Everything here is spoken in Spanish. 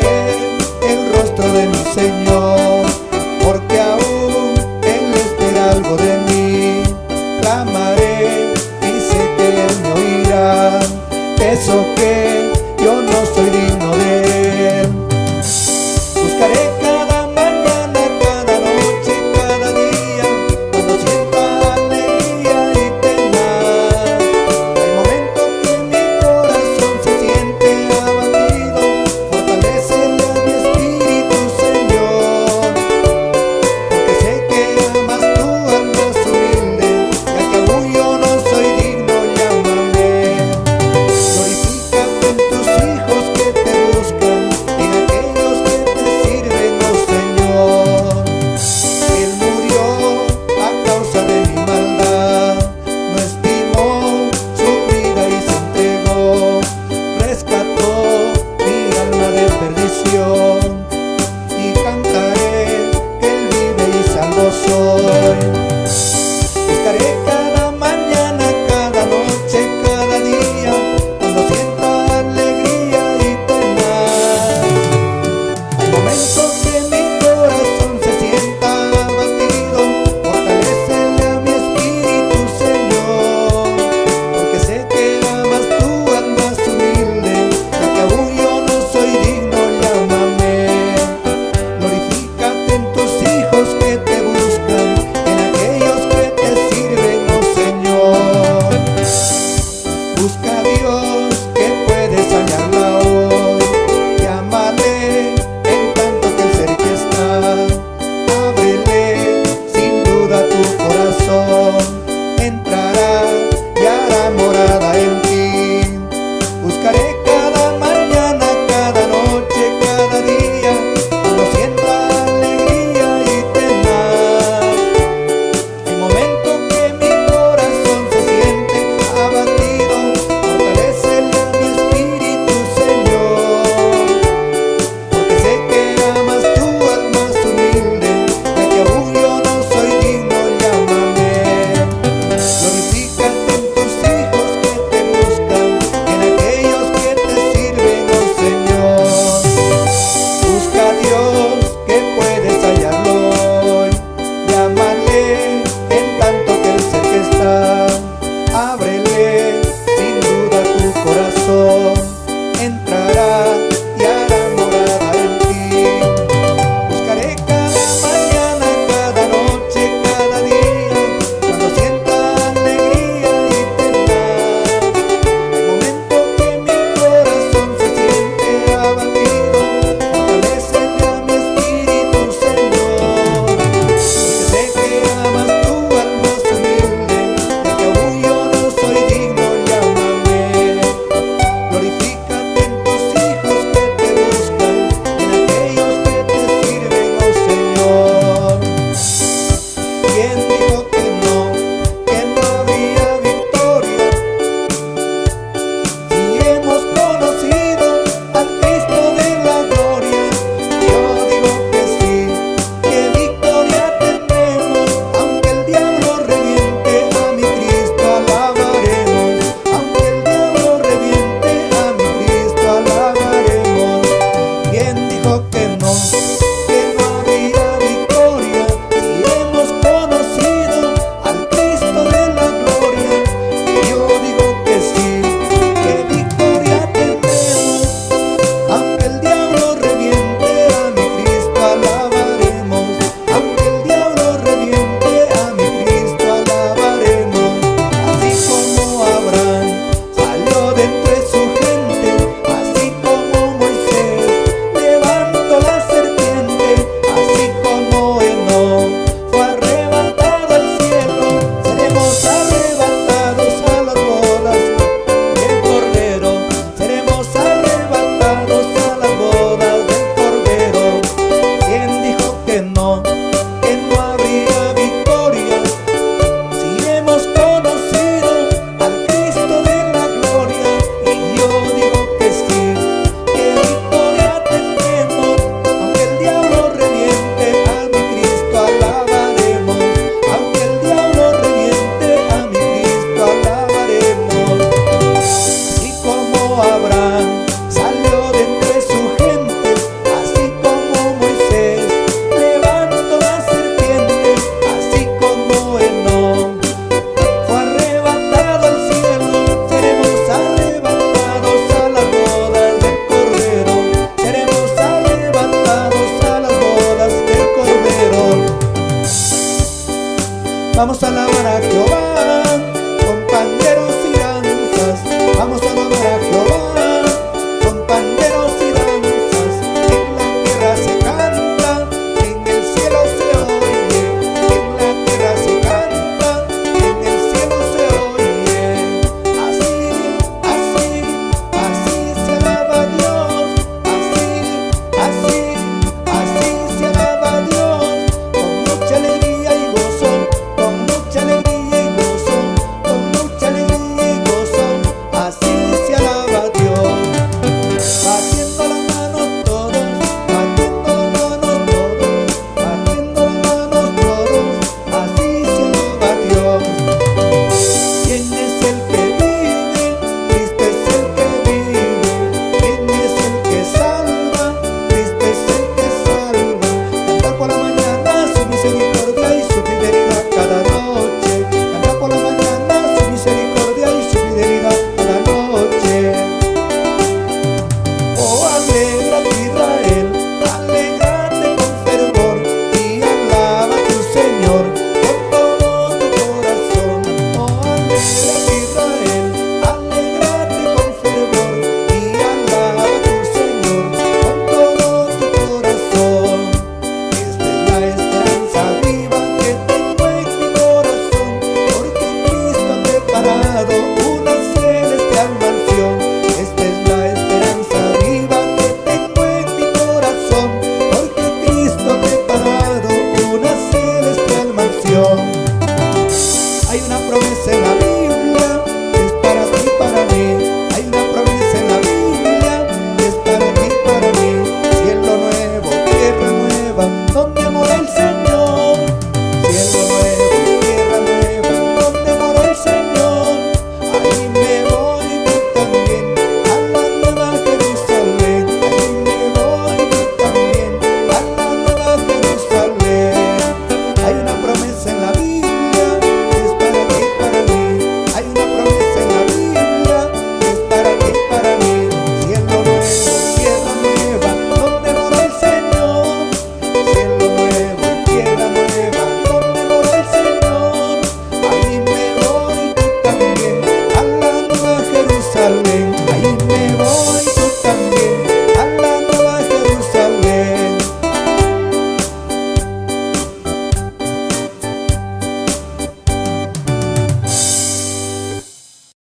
el rostro de mi Señor, porque aún Él espera algo de mí. Clamaré y sé que Él me oirá, eso que yo no soy digno de Él. Buscaré Dios que puede sanarnos. Vamos a alabar a Jehová, compañeros y danzas, vamos a alabar a Jehová.